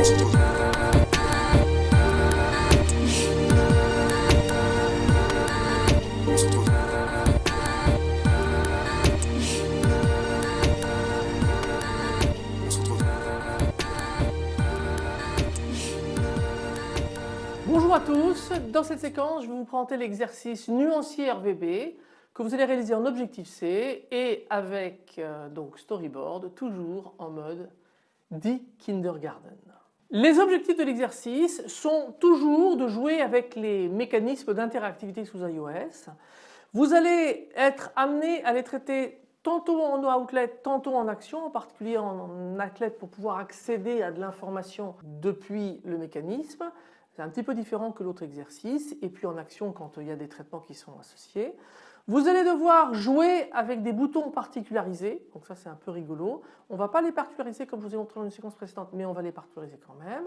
Bonjour à tous, dans cette séquence je vais vous présenter l'exercice nuancier RVB que vous allez réaliser en objectif C et avec euh, donc storyboard toujours en mode dit kindergarten. Les objectifs de l'exercice sont toujours de jouer avec les mécanismes d'interactivité sous iOS. Vous allez être amené à les traiter tantôt en outlet, tantôt en action, en particulier en athlète pour pouvoir accéder à de l'information depuis le mécanisme. C'est un petit peu différent que l'autre exercice et puis en action quand il y a des traitements qui sont associés. Vous allez devoir jouer avec des boutons particularisés, donc ça c'est un peu rigolo. On ne va pas les particulariser comme je vous ai montré dans une séquence précédente, mais on va les particulariser quand même.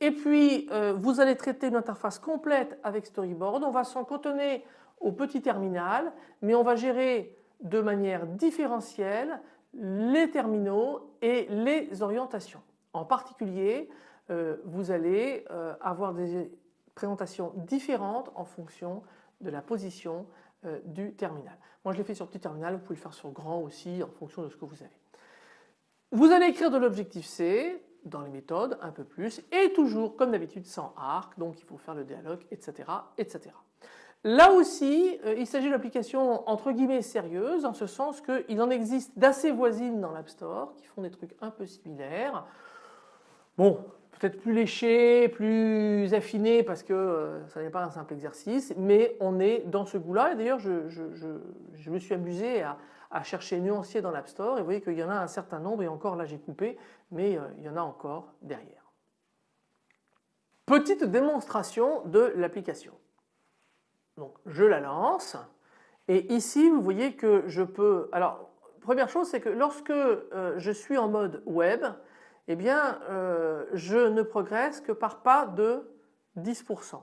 Et puis euh, vous allez traiter une interface complète avec Storyboard. On va s'en cotonner au petit terminal, mais on va gérer de manière différentielle les terminaux et les orientations. En particulier, euh, vous allez euh, avoir des présentations différentes en fonction de la position euh, du terminal. Moi je l'ai fait sur petit terminal, vous pouvez le faire sur grand aussi en fonction de ce que vous avez. Vous allez écrire de l'objectif C dans les méthodes un peu plus et toujours comme d'habitude sans arc donc il faut faire le dialogue etc. etc. Là aussi il s'agit d'applications entre guillemets sérieuses en ce sens qu'il en existe d'assez voisines dans l'App Store qui font des trucs un peu similaires. Bon peut-être plus léché, plus affiné parce que euh, ça n'est pas un simple exercice, mais on est dans ce goût-là et d'ailleurs je, me suis amusé à, chercher nuancier dans l'App Store et vous voyez qu'il y en a un certain nombre et encore là j'ai coupé, mais euh, il y en a encore derrière. Petite démonstration de l'application. Donc je la lance et ici vous voyez que je peux, alors première chose c'est que lorsque euh, je suis en mode web, eh bien euh, je ne progresse que par pas de 10%.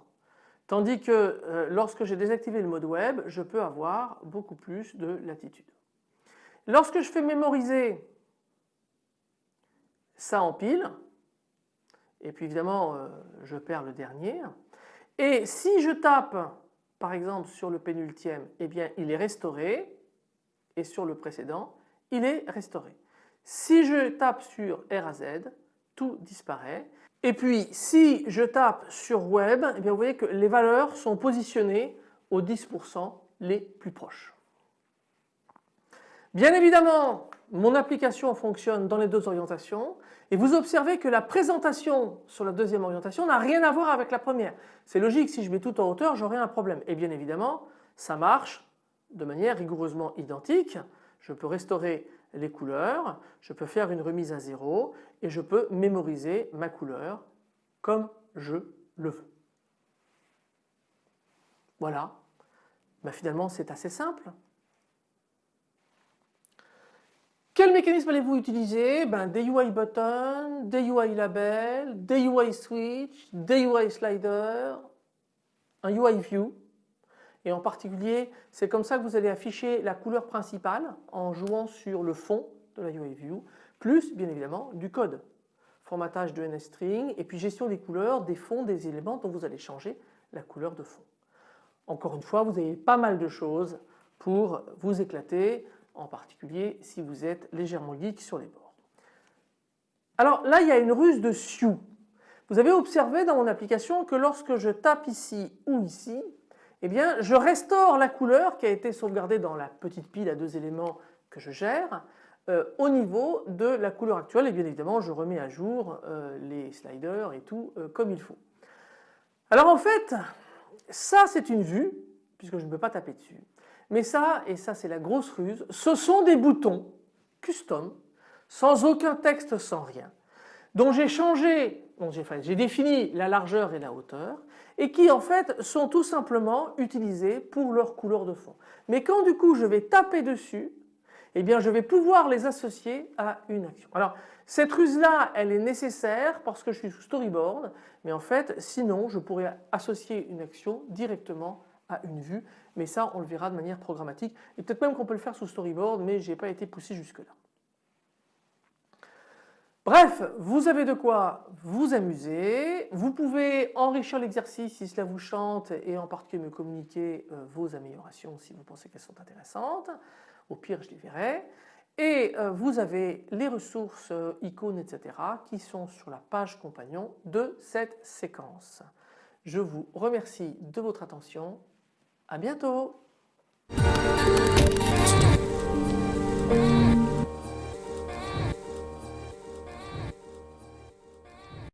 Tandis que euh, lorsque j'ai désactivé le mode web, je peux avoir beaucoup plus de latitude. Lorsque je fais mémoriser, ça empile. Et puis évidemment, euh, je perds le dernier. Et si je tape, par exemple, sur le pénultième, eh bien, il est restauré. Et sur le précédent, il est restauré. Si je tape sur R à Z, tout disparaît. Et puis si je tape sur Web, eh vous voyez que les valeurs sont positionnées aux 10% les plus proches. Bien évidemment, mon application fonctionne dans les deux orientations et vous observez que la présentation sur la deuxième orientation n'a rien à voir avec la première. C'est logique, si je mets tout en hauteur, j'aurai un problème. Et bien évidemment, ça marche de manière rigoureusement identique. Je peux restaurer les couleurs, je peux faire une remise à zéro et je peux mémoriser ma couleur comme je le veux. Voilà, ben finalement c'est assez simple. Quel mécanisme allez-vous utiliser? Ben, Des UI buttons, des UI labels, des UI switch, des UI slider, un UI view et en particulier c'est comme ça que vous allez afficher la couleur principale en jouant sur le fond de la UI View plus bien évidemment du code. Formatage de NSString et puis gestion des couleurs, des fonds, des éléments dont vous allez changer la couleur de fond. Encore une fois vous avez pas mal de choses pour vous éclater en particulier si vous êtes légèrement geek sur les bords. Alors là il y a une ruse de Sioux. Vous avez observé dans mon application que lorsque je tape ici ou ici, eh bien je restaure la couleur qui a été sauvegardée dans la petite pile à deux éléments que je gère euh, au niveau de la couleur actuelle. Et bien évidemment je remets à jour euh, les sliders et tout euh, comme il faut. Alors en fait ça c'est une vue puisque je ne peux pas taper dessus. Mais ça et ça c'est la grosse ruse ce sont des boutons custom sans aucun texte sans rien dont j'ai changé j'ai défini la largeur et la hauteur et qui en fait sont tout simplement utilisés pour leur couleur de fond. Mais quand du coup je vais taper dessus, eh bien je vais pouvoir les associer à une action. Alors cette ruse là elle est nécessaire parce que je suis sous storyboard mais en fait sinon je pourrais associer une action directement à une vue mais ça on le verra de manière programmatique et peut-être même qu'on peut le faire sous storyboard mais je n'ai pas été poussé jusque là. Bref, vous avez de quoi vous amuser. Vous pouvez enrichir l'exercice si cela vous chante et en particulier me communiquer euh, vos améliorations si vous pensez qu'elles sont intéressantes. Au pire, je les verrai. Et euh, vous avez les ressources, euh, icônes, etc. qui sont sur la page compagnon de cette séquence. Je vous remercie de votre attention. À bientôt